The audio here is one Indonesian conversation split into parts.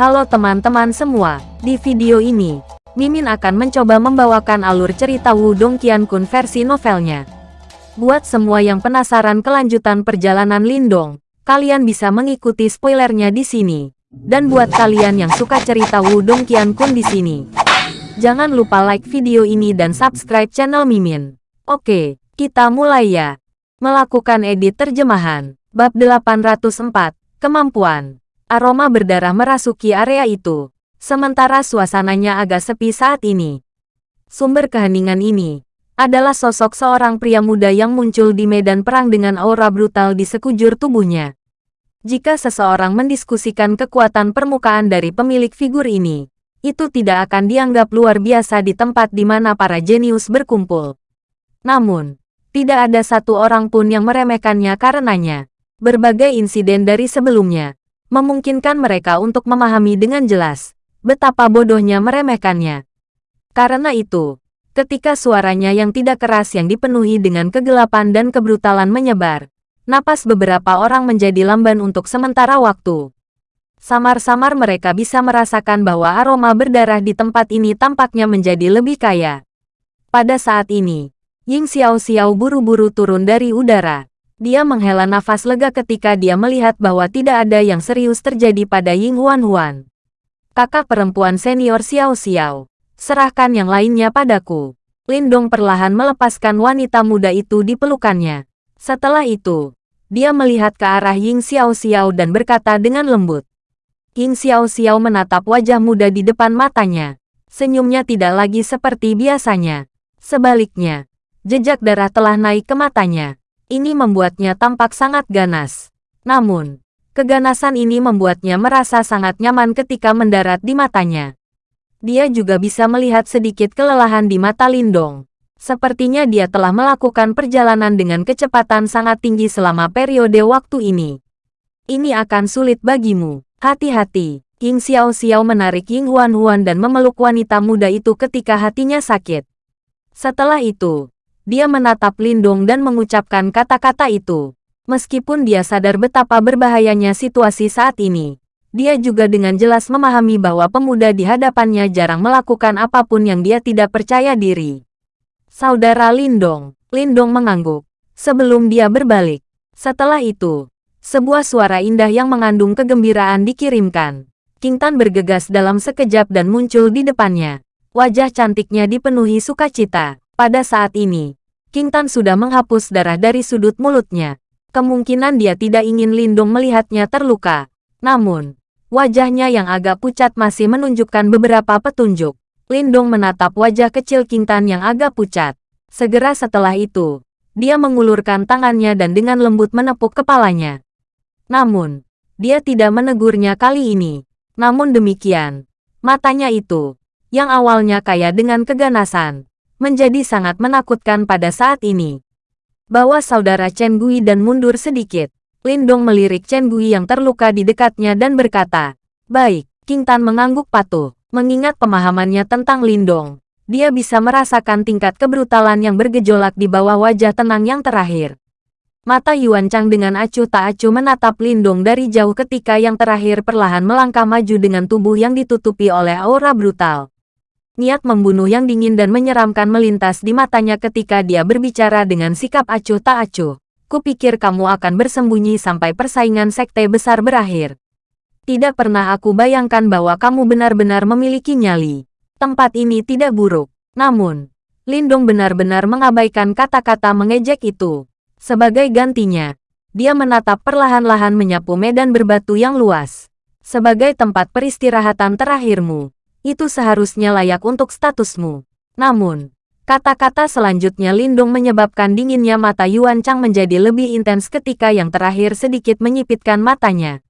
Halo teman-teman semua, di video ini, Mimin akan mencoba membawakan alur cerita Wudong Qiankun versi novelnya. Buat semua yang penasaran kelanjutan perjalanan Lindong, kalian bisa mengikuti spoilernya di sini. Dan buat kalian yang suka cerita Wudong Qiankun di sini, jangan lupa like video ini dan subscribe channel Mimin. Oke, kita mulai ya. Melakukan edit terjemahan. Bab 804, Kemampuan. Aroma berdarah merasuki area itu. Sementara suasananya agak sepi saat ini. Sumber keheningan ini adalah sosok seorang pria muda yang muncul di medan perang dengan aura brutal di sekujur tubuhnya. Jika seseorang mendiskusikan kekuatan permukaan dari pemilik figur ini, itu tidak akan dianggap luar biasa di tempat di mana para jenius berkumpul. Namun, tidak ada satu orang pun yang meremehkannya karenanya. Berbagai insiden dari sebelumnya memungkinkan mereka untuk memahami dengan jelas betapa bodohnya meremehkannya. Karena itu, ketika suaranya yang tidak keras yang dipenuhi dengan kegelapan dan kebrutalan menyebar, napas beberapa orang menjadi lamban untuk sementara waktu. Samar-samar mereka bisa merasakan bahwa aroma berdarah di tempat ini tampaknya menjadi lebih kaya. Pada saat ini, Ying Xiao Xiao buru-buru turun dari udara. Dia menghela nafas lega ketika dia melihat bahwa tidak ada yang serius terjadi pada Ying Huan Huan. Kakak perempuan senior Xiao Xiao, serahkan yang lainnya padaku. Lindong perlahan melepaskan wanita muda itu di pelukannya. Setelah itu, dia melihat ke arah Ying Xiao Xiao dan berkata dengan lembut. Ying Xiao Xiao menatap wajah muda di depan matanya. Senyumnya tidak lagi seperti biasanya. Sebaliknya, jejak darah telah naik ke matanya. Ini membuatnya tampak sangat ganas. Namun, keganasan ini membuatnya merasa sangat nyaman ketika mendarat di matanya. Dia juga bisa melihat sedikit kelelahan di mata Lindong. Sepertinya dia telah melakukan perjalanan dengan kecepatan sangat tinggi selama periode waktu ini. Ini akan sulit bagimu. Hati-hati. King Xiao Xiao menarik Ying Huan Huan dan memeluk wanita muda itu ketika hatinya sakit. Setelah itu, dia menatap Lindong dan mengucapkan kata-kata itu. Meskipun dia sadar betapa berbahayanya situasi saat ini, dia juga dengan jelas memahami bahwa pemuda di hadapannya jarang melakukan apa pun yang dia tidak percaya diri. Saudara Lindong, Lindong mengangguk. Sebelum dia berbalik. Setelah itu, sebuah suara indah yang mengandung kegembiraan dikirimkan. King Tan bergegas dalam sekejap dan muncul di depannya. Wajah cantiknya dipenuhi sukacita. Pada saat ini, King Tan sudah menghapus darah dari sudut mulutnya. Kemungkinan dia tidak ingin Lindung melihatnya terluka. Namun, wajahnya yang agak pucat masih menunjukkan beberapa petunjuk. Lindung menatap wajah kecil King Tan yang agak pucat. Segera setelah itu, dia mengulurkan tangannya dan dengan lembut menepuk kepalanya. Namun, dia tidak menegurnya kali ini. Namun demikian, matanya itu, yang awalnya kaya dengan keganasan, menjadi sangat menakutkan pada saat ini. Bawa saudara Chen Gui dan mundur sedikit. Lindong melirik Chen Gui yang terluka di dekatnya dan berkata, Baik, King Tan mengangguk patuh. Mengingat pemahamannya tentang Lindong, dia bisa merasakan tingkat kebrutalan yang bergejolak di bawah wajah tenang yang terakhir. Mata Yuan Chang dengan acuh tak acuh menatap Lindong dari jauh ketika yang terakhir perlahan melangkah maju dengan tubuh yang ditutupi oleh aura brutal. Niat membunuh yang dingin dan menyeramkan melintas di matanya ketika dia berbicara dengan sikap acuh tak acuh. Kupikir kamu akan bersembunyi sampai persaingan sekte besar berakhir. Tidak pernah aku bayangkan bahwa kamu benar-benar memiliki nyali. Tempat ini tidak buruk. Namun, Lindong benar-benar mengabaikan kata-kata mengejek itu. Sebagai gantinya, dia menatap perlahan-lahan menyapu medan berbatu yang luas. Sebagai tempat peristirahatan terakhirmu, itu seharusnya layak untuk statusmu. Namun, kata-kata selanjutnya Lindung menyebabkan dinginnya mata Yuan Chang menjadi lebih intens ketika yang terakhir sedikit menyipitkan matanya.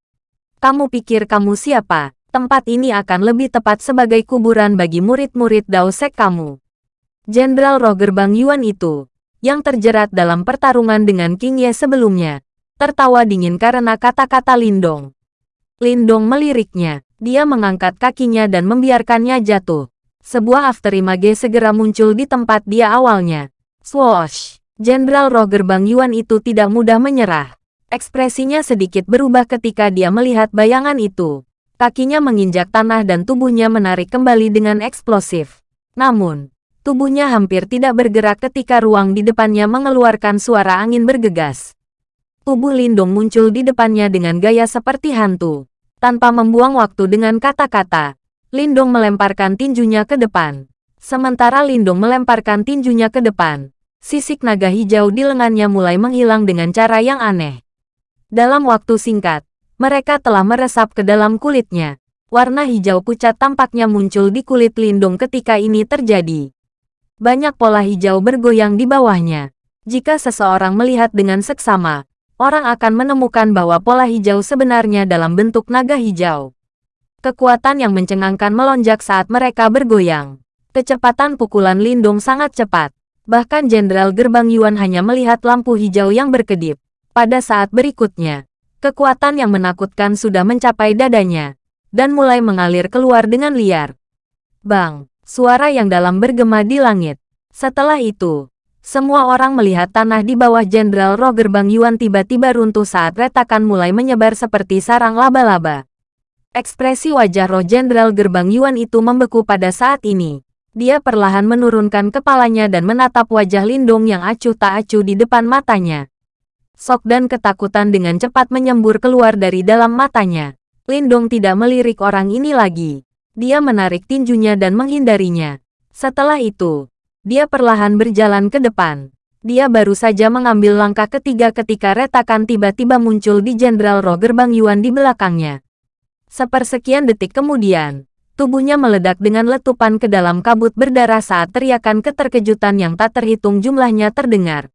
Kamu pikir kamu siapa? Tempat ini akan lebih tepat sebagai kuburan bagi murid-murid Dao Sek kamu. Jenderal roh gerbang Yuan itu, yang terjerat dalam pertarungan dengan King Ye sebelumnya, tertawa dingin karena kata-kata Lindong. Lindong meliriknya. Dia mengangkat kakinya dan membiarkannya jatuh. Sebuah afterimage segera muncul di tempat dia awalnya. Swoosh! Jenderal roh gerbang Yuan itu tidak mudah menyerah. Ekspresinya sedikit berubah ketika dia melihat bayangan itu. Kakinya menginjak tanah dan tubuhnya menarik kembali dengan eksplosif. Namun, tubuhnya hampir tidak bergerak ketika ruang di depannya mengeluarkan suara angin bergegas. Tubuh Lindong muncul di depannya dengan gaya seperti hantu. Tanpa membuang waktu dengan kata-kata, Lindong melemparkan tinjunya ke depan. Sementara Lindong melemparkan tinjunya ke depan, sisik naga hijau di lengannya mulai menghilang dengan cara yang aneh. Dalam waktu singkat, mereka telah meresap ke dalam kulitnya. Warna hijau pucat tampaknya muncul di kulit Lindung ketika ini terjadi. Banyak pola hijau bergoyang di bawahnya. Jika seseorang melihat dengan seksama, orang akan menemukan bahwa pola hijau sebenarnya dalam bentuk naga hijau. Kekuatan yang mencengangkan melonjak saat mereka bergoyang. Kecepatan pukulan Lindung sangat cepat. Bahkan Jenderal Gerbang Yuan hanya melihat lampu hijau yang berkedip. Pada saat berikutnya, Kekuatan yang menakutkan sudah mencapai dadanya, dan mulai mengalir keluar dengan liar. Bang, suara yang dalam bergema di langit. Setelah itu, semua orang melihat tanah di bawah Jenderal Roger Bang Yuan tiba-tiba runtuh saat retakan mulai menyebar seperti sarang laba-laba. Ekspresi wajah roh Jenderal Gerbang Yuan itu membeku pada saat ini. Dia perlahan menurunkan kepalanya dan menatap wajah Lindung yang acuh tak acuh di depan matanya. Sok dan ketakutan dengan cepat menyembur keluar dari dalam matanya. Lindong tidak melirik orang ini lagi. Dia menarik tinjunya dan menghindarinya. Setelah itu, dia perlahan berjalan ke depan. Dia baru saja mengambil langkah ketiga ketika retakan tiba-tiba muncul di Jenderal Roger Bang Yuan di belakangnya. Sepersekian detik kemudian, tubuhnya meledak dengan letupan ke dalam kabut berdarah saat teriakan keterkejutan yang tak terhitung jumlahnya terdengar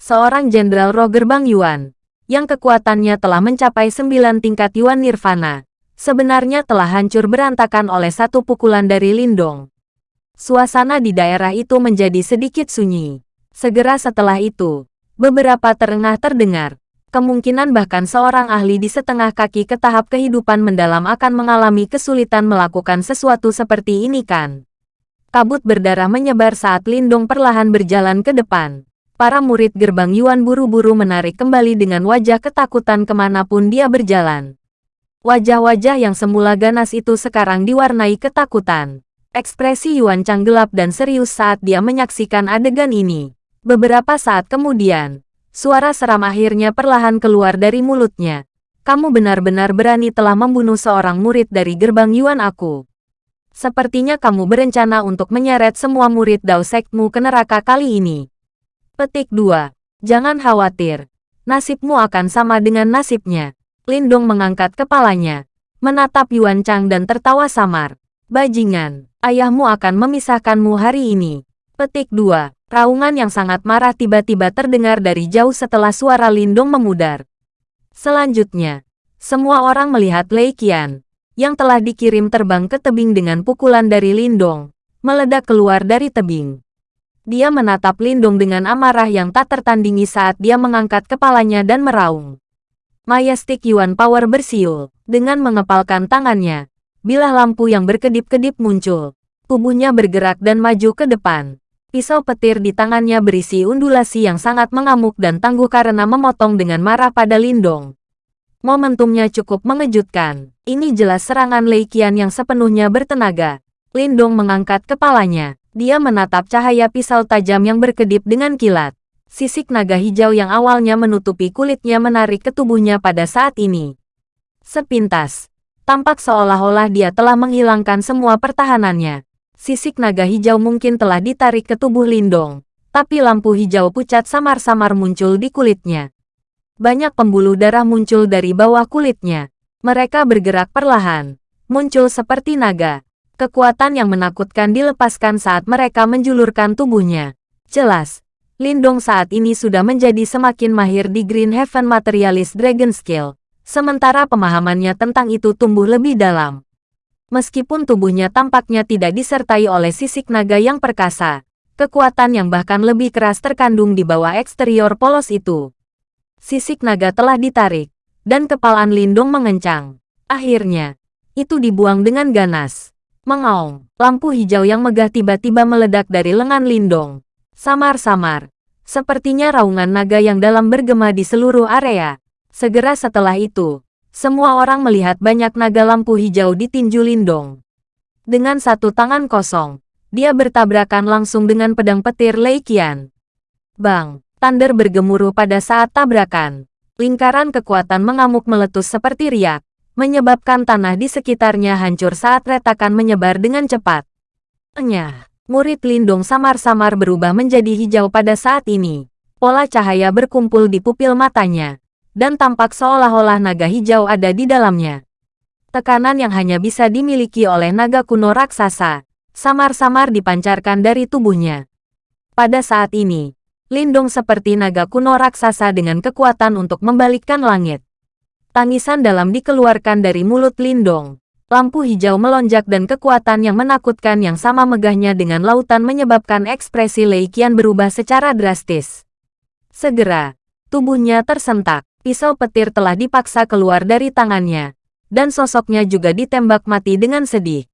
seorang Jenderal Roger Bang Yuan, yang kekuatannya telah mencapai sembilan tingkat Yuan Nirvana, sebenarnya telah hancur berantakan oleh satu pukulan dari Lindong. Suasana di daerah itu menjadi sedikit sunyi. Segera setelah itu, beberapa terengah terdengar. Kemungkinan bahkan seorang ahli di setengah kaki ke tahap kehidupan mendalam akan mengalami kesulitan melakukan sesuatu seperti ini kan. Kabut berdarah menyebar saat Lindong perlahan berjalan ke depan para murid gerbang Yuan buru-buru menarik kembali dengan wajah ketakutan ke mana pun dia berjalan. Wajah-wajah yang semula ganas itu sekarang diwarnai ketakutan. Ekspresi Yuan Chang gelap dan serius saat dia menyaksikan adegan ini. Beberapa saat kemudian, suara seram akhirnya perlahan keluar dari mulutnya. Kamu benar-benar berani telah membunuh seorang murid dari gerbang Yuan aku. Sepertinya kamu berencana untuk menyeret semua murid Dao Sekmu ke neraka kali ini. Petik 2. Jangan khawatir. Nasibmu akan sama dengan nasibnya. Lindong mengangkat kepalanya, menatap Yuan Chang dan tertawa samar. Bajingan, ayahmu akan memisahkanmu hari ini. Petik 2. Raungan yang sangat marah tiba-tiba terdengar dari jauh setelah suara Lindong memudar. Selanjutnya, semua orang melihat Lei Qian, yang telah dikirim terbang ke tebing dengan pukulan dari Lindong, meledak keluar dari tebing. Dia menatap Lindung dengan amarah yang tak tertandingi saat dia mengangkat kepalanya dan meraung. Majestic Yuan Power bersiul, dengan mengepalkan tangannya. Bilah lampu yang berkedip-kedip muncul. Tubuhnya bergerak dan maju ke depan. Pisau petir di tangannya berisi undulasi yang sangat mengamuk dan tangguh karena memotong dengan marah pada Lindong. Momentumnya cukup mengejutkan. Ini jelas serangan Lei Qian yang sepenuhnya bertenaga. Lindong mengangkat kepalanya. Dia menatap cahaya pisau tajam yang berkedip dengan kilat. Sisik naga hijau yang awalnya menutupi kulitnya menarik ke tubuhnya pada saat ini. Sepintas, tampak seolah-olah dia telah menghilangkan semua pertahanannya. Sisik naga hijau mungkin telah ditarik ke tubuh Lindong, tapi lampu hijau pucat samar-samar muncul di kulitnya. Banyak pembuluh darah muncul dari bawah kulitnya. Mereka bergerak perlahan, muncul seperti naga, Kekuatan yang menakutkan dilepaskan saat mereka menjulurkan tubuhnya. Jelas, Lindong saat ini sudah menjadi semakin mahir di Green Heaven Materialist Dragon Skill, sementara pemahamannya tentang itu tumbuh lebih dalam. Meskipun tubuhnya tampaknya tidak disertai oleh sisik naga yang perkasa, kekuatan yang bahkan lebih keras terkandung di bawah eksterior polos itu. Sisik naga telah ditarik, dan kepalan Lindong mengencang. Akhirnya, itu dibuang dengan ganas. Mengaung, lampu hijau yang megah tiba-tiba meledak dari lengan Lindong. Samar-samar, sepertinya raungan naga yang dalam bergema di seluruh area. Segera setelah itu, semua orang melihat banyak naga lampu hijau di tinju Lindong. Dengan satu tangan kosong, dia bertabrakan langsung dengan pedang petir Lei Qian. Bang, Thunder bergemuruh pada saat tabrakan. Lingkaran kekuatan mengamuk meletus seperti riak, menyebabkan tanah di sekitarnya hancur saat retakan menyebar dengan cepat. Enyah, murid Lindong samar-samar berubah menjadi hijau pada saat ini. Pola cahaya berkumpul di pupil matanya, dan tampak seolah-olah naga hijau ada di dalamnya. Tekanan yang hanya bisa dimiliki oleh naga kuno raksasa, samar-samar dipancarkan dari tubuhnya. Pada saat ini, Lindong seperti naga kuno raksasa dengan kekuatan untuk membalikkan langit. Tangisan dalam dikeluarkan dari mulut Lindong. Lampu hijau melonjak dan kekuatan yang menakutkan yang sama megahnya dengan lautan menyebabkan ekspresi Lei Qian berubah secara drastis. Segera, tubuhnya tersentak. Pisau petir telah dipaksa keluar dari tangannya, dan sosoknya juga ditembak mati dengan sedih.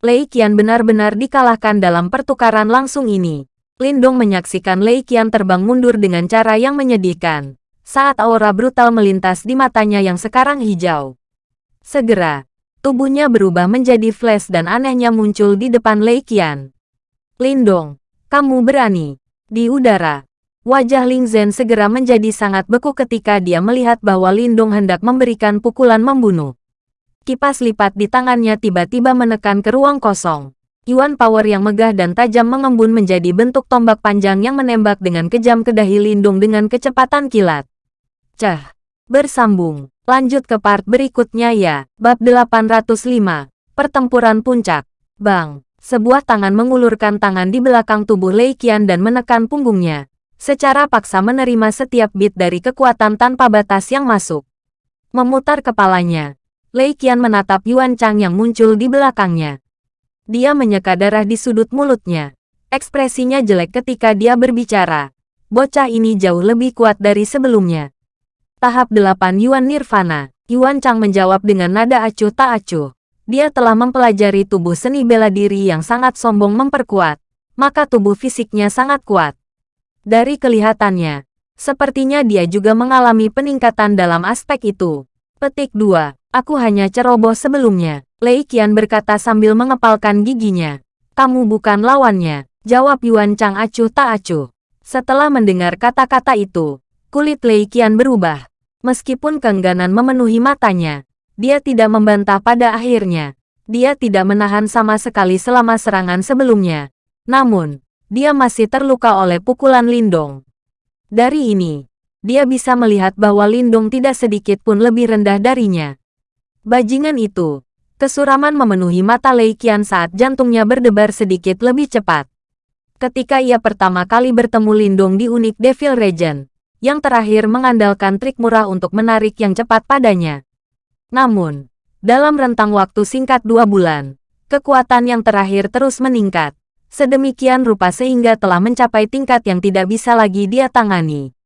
Lei Qian benar-benar dikalahkan dalam pertukaran langsung ini. Lindong menyaksikan Lei Qian terbang mundur dengan cara yang menyedihkan, saat aura brutal melintas di matanya yang sekarang hijau. Segera, tubuhnya berubah menjadi flash dan anehnya muncul di depan Lei Qian. Lindong, kamu berani. Di udara, Wajah Ling Zhen segera menjadi sangat beku ketika dia melihat bahwa Lindong hendak memberikan pukulan membunuh. Kipas lipat di tangannya tiba-tiba menekan ke ruang kosong. Yuan power yang megah dan tajam mengembun menjadi bentuk tombak panjang yang menembak dengan kejam ke dahi Lindong dengan kecepatan kilat. Cah! Bersambung. Lanjut ke part berikutnya ya. Bab 805. Pertempuran Puncak. Bang! Sebuah tangan mengulurkan tangan di belakang tubuh Lei Qian dan menekan punggungnya secara paksa menerima setiap bit dari kekuatan tanpa batas yang masuk. Memutar kepalanya, Lei Qian menatap Yuan Chang yang muncul di belakangnya. Dia menyeka darah di sudut mulutnya. Ekspresinya jelek ketika dia berbicara. Bocah ini jauh lebih kuat dari sebelumnya. Tahap 8 Yuan Nirvana. Yuan Chang menjawab dengan nada acuh tak acuh. Dia telah mempelajari tubuh seni bela diri yang sangat sombong memperkuat, maka tubuh fisiknya sangat kuat. Dari kelihatannya, sepertinya dia juga mengalami peningkatan dalam aspek itu. Petik 2. Aku hanya ceroboh sebelumnya. Lei Qian berkata sambil mengepalkan giginya. Kamu bukan lawannya. Jawab Yuan Chang acuh tak acuh. Setelah mendengar kata-kata itu, kulit Lei Qian berubah. Meskipun keengganan memenuhi matanya, dia tidak membantah pada akhirnya. Dia tidak menahan sama sekali selama serangan sebelumnya. Namun, dia masih terluka oleh pukulan Lindong. Dari ini, dia bisa melihat bahwa Lindong tidak sedikit pun lebih rendah darinya. Bajingan itu, kesuraman memenuhi mata Lei Qian saat jantungnya berdebar sedikit lebih cepat. Ketika ia pertama kali bertemu Lindong di unik Devil Regent, yang terakhir mengandalkan trik murah untuk menarik yang cepat padanya. Namun, dalam rentang waktu singkat dua bulan, kekuatan yang terakhir terus meningkat sedemikian rupa sehingga telah mencapai tingkat yang tidak bisa lagi dia tangani.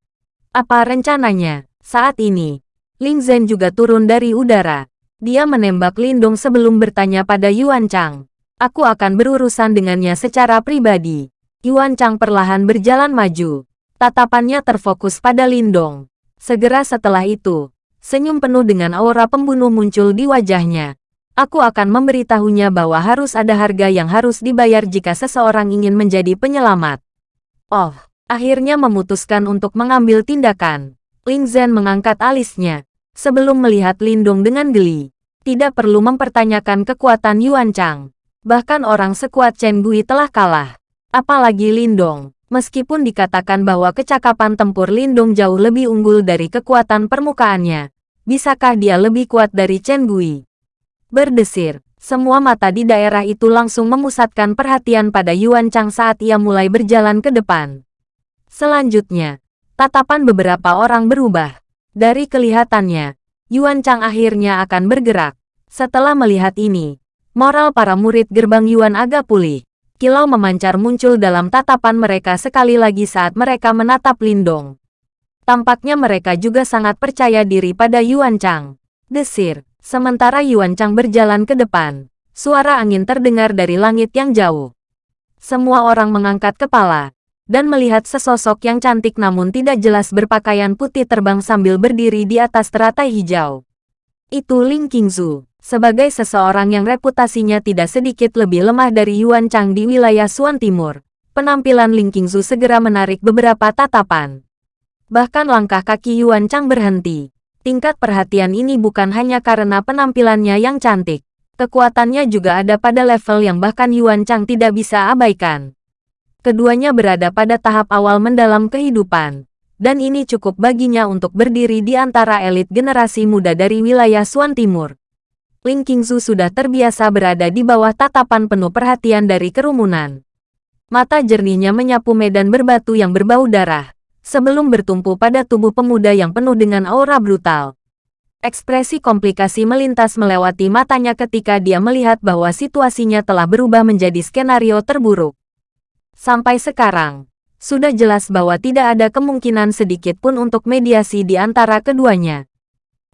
Apa rencananya? Saat ini, Ling Zhen juga turun dari udara. Dia menembak Lindong sebelum bertanya pada Yuan Chang. Aku akan berurusan dengannya secara pribadi. Yuan Chang perlahan berjalan maju. Tatapannya terfokus pada Lindong. Segera setelah itu, senyum penuh dengan aura pembunuh muncul di wajahnya. Aku akan memberitahunya bahwa harus ada harga yang harus dibayar jika seseorang ingin menjadi penyelamat. Oh, akhirnya memutuskan untuk mengambil tindakan. Ling Zhen mengangkat alisnya. Sebelum melihat Lindung dengan geli. Tidak perlu mempertanyakan kekuatan Yuan Chang. Bahkan orang sekuat Chen Gui telah kalah. Apalagi Lindong. Meskipun dikatakan bahwa kecakapan tempur Lindung jauh lebih unggul dari kekuatan permukaannya. Bisakah dia lebih kuat dari Chen Gui? Berdesir, semua mata di daerah itu langsung memusatkan perhatian pada Yuan Chang saat ia mulai berjalan ke depan. Selanjutnya, tatapan beberapa orang berubah. Dari kelihatannya, Yuan Chang akhirnya akan bergerak. Setelah melihat ini, moral para murid gerbang Yuan agak pulih. Kilau memancar muncul dalam tatapan mereka sekali lagi saat mereka menatap Lindong. Tampaknya mereka juga sangat percaya diri pada Yuan Chang. Desir, Sementara Yuan Chang berjalan ke depan, suara angin terdengar dari langit yang jauh. Semua orang mengangkat kepala, dan melihat sesosok yang cantik namun tidak jelas berpakaian putih terbang sambil berdiri di atas teratai hijau. Itu Ling Qingzu. Sebagai seseorang yang reputasinya tidak sedikit lebih lemah dari Yuan Chang di wilayah Suan Timur, penampilan Ling Qingzu segera menarik beberapa tatapan. Bahkan langkah kaki Yuan Chang berhenti. Tingkat perhatian ini bukan hanya karena penampilannya yang cantik. Kekuatannya juga ada pada level yang bahkan Yuan Chang tidak bisa abaikan. Keduanya berada pada tahap awal mendalam kehidupan. Dan ini cukup baginya untuk berdiri di antara elit generasi muda dari wilayah Suan Timur. Ling Qingzu sudah terbiasa berada di bawah tatapan penuh perhatian dari kerumunan. Mata jernihnya menyapu medan berbatu yang berbau darah, sebelum bertumpu pada tubuh pemuda yang penuh dengan aura brutal. Ekspresi komplikasi melintas melewati matanya ketika dia melihat bahwa situasinya telah berubah menjadi skenario terburuk. Sampai sekarang, sudah jelas bahwa tidak ada kemungkinan sedikit pun untuk mediasi di antara keduanya.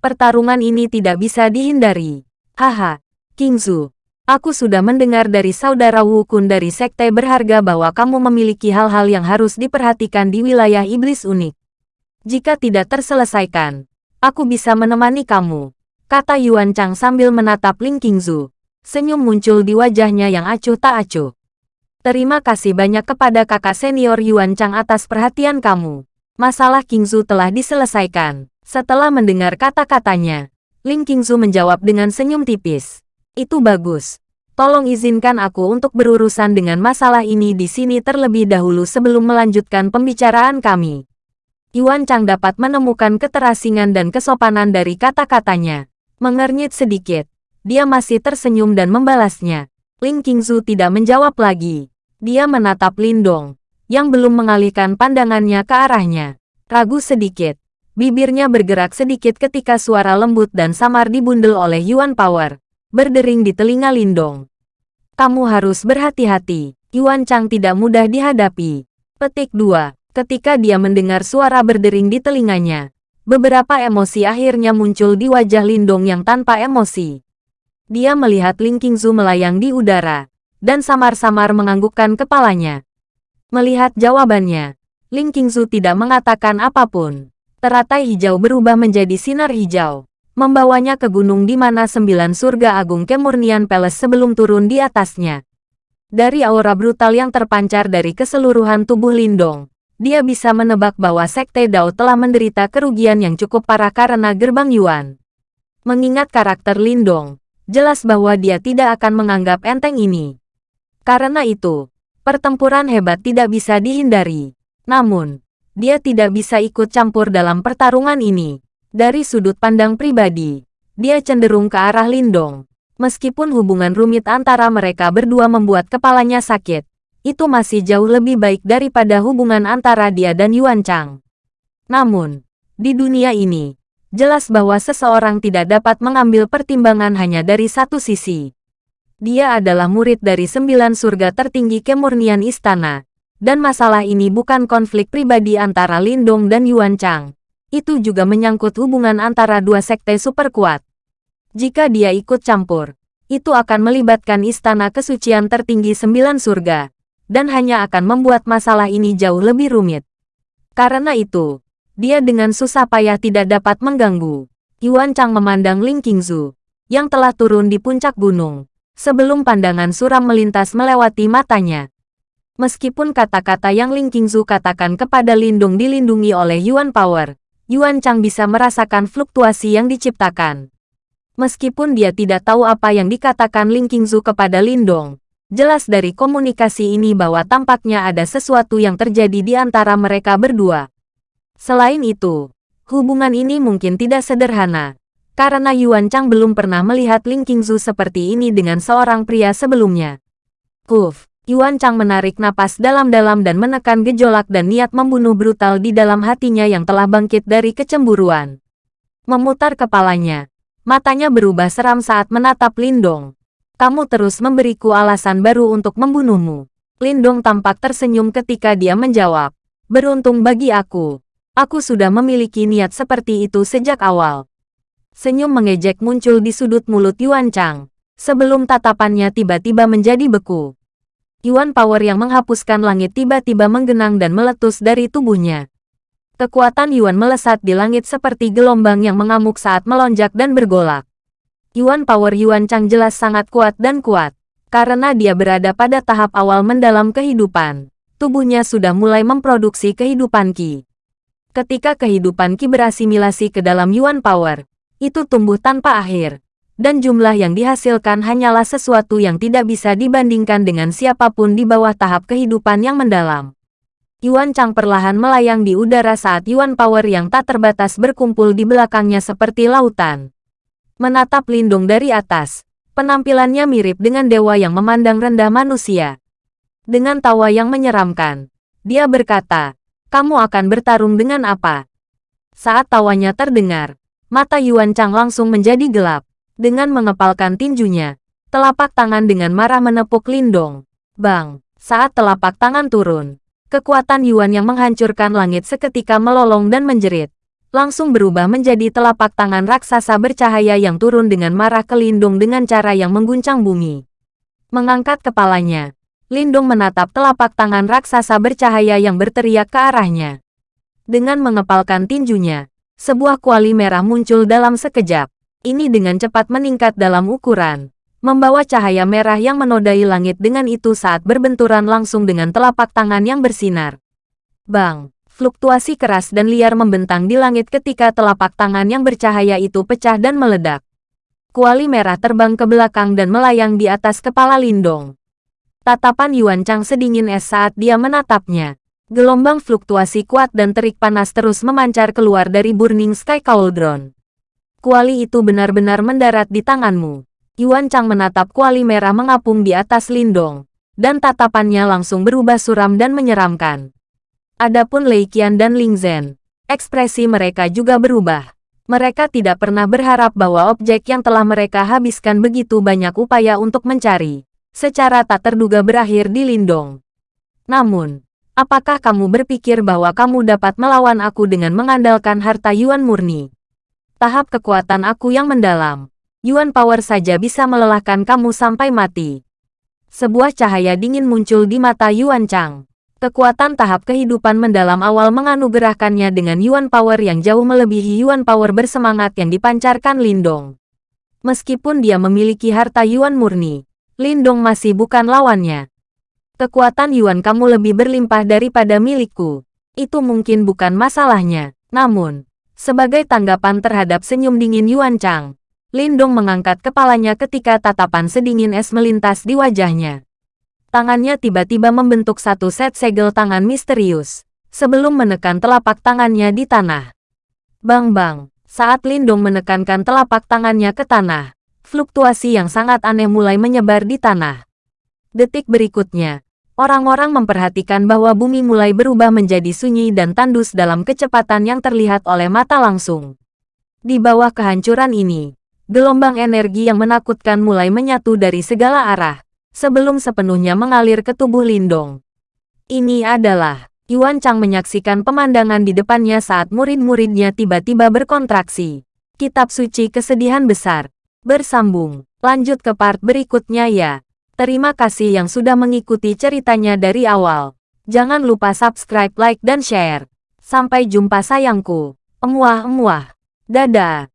Pertarungan ini tidak bisa dihindari. Haha, Kingzu. Aku sudah mendengar dari saudara Wu Kun dari sekte berharga bahwa kamu memiliki hal-hal yang harus diperhatikan di wilayah iblis unik. Jika tidak terselesaikan, aku bisa menemani kamu, kata Yuan Chang sambil menatap Ling Qingzu. Senyum muncul di wajahnya yang acuh tak acuh. Terima kasih banyak kepada kakak senior Yuan Chang atas perhatian kamu. Masalah Qingzu telah diselesaikan. Setelah mendengar kata-katanya, Ling Qingzu menjawab dengan senyum tipis. Itu bagus. Tolong izinkan aku untuk berurusan dengan masalah ini di sini terlebih dahulu sebelum melanjutkan pembicaraan kami. Yuan Chang dapat menemukan keterasingan dan kesopanan dari kata-katanya. Mengernyit sedikit. Dia masih tersenyum dan membalasnya. Ling Qingzu tidak menjawab lagi. Dia menatap Lindong, yang belum mengalihkan pandangannya ke arahnya. Ragu sedikit. Bibirnya bergerak sedikit ketika suara lembut dan samar dibundel oleh Yuan Power. Berdering di telinga Lindong. Kamu harus berhati-hati. Yuan Chang tidak mudah dihadapi. Petik 2. Ketika dia mendengar suara berdering di telinganya, beberapa emosi akhirnya muncul di wajah Lindong yang tanpa emosi. Dia melihat Ling Qingzu melayang di udara, dan samar-samar menganggukkan kepalanya. Melihat jawabannya, Ling Qingzu tidak mengatakan apa pun. Teratai hijau berubah menjadi sinar hijau, membawanya ke gunung di mana sembilan surga agung kemurnian Peles sebelum turun di atasnya. Dari aura brutal yang terpancar dari keseluruhan tubuh Lindong, dia bisa menebak bahwa Sekte Dao telah menderita kerugian yang cukup parah karena gerbang Yuan. Mengingat karakter Lindong, jelas bahwa dia tidak akan menganggap enteng ini. Karena itu, pertempuran hebat tidak bisa dihindari. Namun, dia tidak bisa ikut campur dalam pertarungan ini. Dari sudut pandang pribadi, dia cenderung ke arah Lindong. Meskipun hubungan rumit antara mereka berdua membuat kepalanya sakit, itu masih jauh lebih baik daripada hubungan antara dia dan Yuan Chang. Namun, di dunia ini, jelas bahwa seseorang tidak dapat mengambil pertimbangan hanya dari satu sisi. Dia adalah murid dari sembilan surga tertinggi kemurnian istana, dan masalah ini bukan konflik pribadi antara Lindong dan Yuan Chang. Itu juga menyangkut hubungan antara dua sekte super kuat. Jika dia ikut campur, itu akan melibatkan istana kesucian tertinggi sembilan surga, dan hanya akan membuat masalah ini jauh lebih rumit. Karena itu, dia dengan susah payah tidak dapat mengganggu. Yuan Chang memandang Ling Qingzu, yang telah turun di puncak gunung, sebelum pandangan suram melintas melewati matanya. Meskipun kata-kata yang Ling Qingzu katakan kepada Lindung dilindungi oleh Yuan Power, Yuan Chang bisa merasakan fluktuasi yang diciptakan. Meskipun dia tidak tahu apa yang dikatakan Ling Qingzu kepada Lindong, jelas dari komunikasi ini bahwa tampaknya ada sesuatu yang terjadi di antara mereka berdua. Selain itu, hubungan ini mungkin tidak sederhana, karena Yuan Chang belum pernah melihat Ling Qingzu seperti ini dengan seorang pria sebelumnya. Kuf, Yuan Chang menarik napas dalam-dalam dan menekan gejolak dan niat membunuh brutal di dalam hatinya yang telah bangkit dari kecemburuan. Memutar kepalanya, matanya berubah seram saat menatap Lindong. Kamu terus memberiku alasan baru untuk membunuhmu. Lindong tampak tersenyum ketika dia menjawab. Beruntung bagi aku. Aku sudah memiliki niat seperti itu sejak awal. Senyum mengejek muncul di sudut mulut Yuan Chang. Sebelum tatapannya tiba-tiba menjadi beku. Yuan Power yang menghapuskan langit tiba-tiba menggenang dan meletus dari tubuhnya. Kekuatan Yuan melesat di langit seperti gelombang yang mengamuk saat melonjak dan bergolak. Yuan Power Yuan Chang jelas sangat kuat dan kuat. Karena dia berada pada tahap awal mendalam kehidupan, tubuhnya sudah mulai memproduksi kehidupan Qi. Ketika kehidupan Qi berasimilasi ke dalam Yuan Power, itu tumbuh tanpa akhir, dan jumlah yang dihasilkan hanyalah sesuatu yang tidak bisa dibandingkan dengan siapa pun di bawah tahap kehidupan yang mendalam. Yuan Chang perlahan melayang di udara saat Yuan Power yang tak terbatas berkumpul di belakangnya seperti lautan. Menatap Lindung dari atas, Penampilannya mirip dengan dewa yang memandang rendah manusia. Dengan tawa yang menyeramkan, dia berkata, kamu akan bertarung dengan apa? Saat tawanya terdengar, mata Yuan Chang langsung menjadi gelap. Dengan mengepalkan tinjunya, telapak tangan dengan marah menepuk Lindong. Bang, saat telapak tangan turun, kekuatan Yuan yang menghancurkan langit seketika melolong dan menjerit langsung berubah menjadi telapak tangan raksasa bercahaya yang turun dengan marah ke Lindung dengan cara yang mengguncang bumi. Mengangkat kepalanya, Lindung menatap telapak tangan raksasa bercahaya yang berteriak ke arahnya. Dengan mengepalkan tinjunya, sebuah kuali merah muncul dalam sekejap. Ini dengan cepat meningkat dalam ukuran, membawa cahaya merah yang menodai langit dengan itu saat berbenturan langsung dengan telapak tangan yang bersinar. Bang! Fluktuasi keras dan liar membentang di langit ketika telapak tangan yang bercahaya itu pecah dan meledak. Kuali merah terbang ke belakang dan melayang di atas kepala Lindong. Tatapan Yuan Chang sedingin es saat dia menatapnya. Gelombang fluktuasi kuat dan terik panas terus memancar keluar dari Burning Sky Cauldron. Kuali itu benar-benar mendarat di tanganmu. Yuan Chang menatap kuali merah mengapung di atas Lindong, dan tatapannya langsung berubah suram dan menyeramkan. Adapun Lei Qian dan Ling Zhen, ekspresi mereka juga berubah. Mereka tidak pernah berharap bahwa objek yang telah mereka habiskan begitu banyak upaya untuk mencari, secara tak terduga berakhir di Lindong. Namun, apakah kamu berpikir bahwa kamu dapat melawan aku dengan mengandalkan harta Yuan murni? Tahap kekuatan aku yang mendalam, Yuan Power saja bisa melelahkan kamu sampai mati. Sebuah cahaya dingin muncul di mata Yuan Chang. Kekuatan tahap kehidupan mendalam awal menganugerahkannya dengan Yuan Power yang jauh melebihi Yuan Power bersemangat yang dipancarkan Lindong. Meskipun dia memiliki harta Yuan murni, Lindong masih bukan lawannya. Kekuatan Yuan kamu lebih berlimpah daripada milikku. Itu mungkin bukan masalahnya. Namun, sebagai tanggapan terhadap senyum dingin Yuan Chang, Lindong mengangkat kepalanya ketika tatapan sedingin es melintas di wajahnya. Tangannya tiba-tiba membentuk satu set segel tangan misterius, sebelum menekan telapak tangannya di tanah. Bang-bang, saat Lindong menekankan telapak tangannya ke tanah, fluktuasi yang sangat aneh mulai menyebar di tanah. Detik berikutnya, orang-orang memperhatikan bahwa bumi mulai berubah menjadi sunyi dan tandus dalam kecepatan yang terlihat oleh mata langsung. Di bawah kehancuran ini, gelombang energi yang menakutkan mulai menyatu dari segala arah, sebelum sepenuhnya mengalir ke tubuh Lindong. Ini adalah Yuan Chang menyaksikan pemandangan di depannya saat murid-muridnya tiba-tiba berkontraksi. Kitab suci kesedihan besar. Bersambung. Lanjut ke part berikutnya ya. Terima kasih yang sudah mengikuti ceritanya dari awal. Jangan lupa subscribe, like, dan share. Sampai jumpa sayangku. Emuah-emuah. Dadah.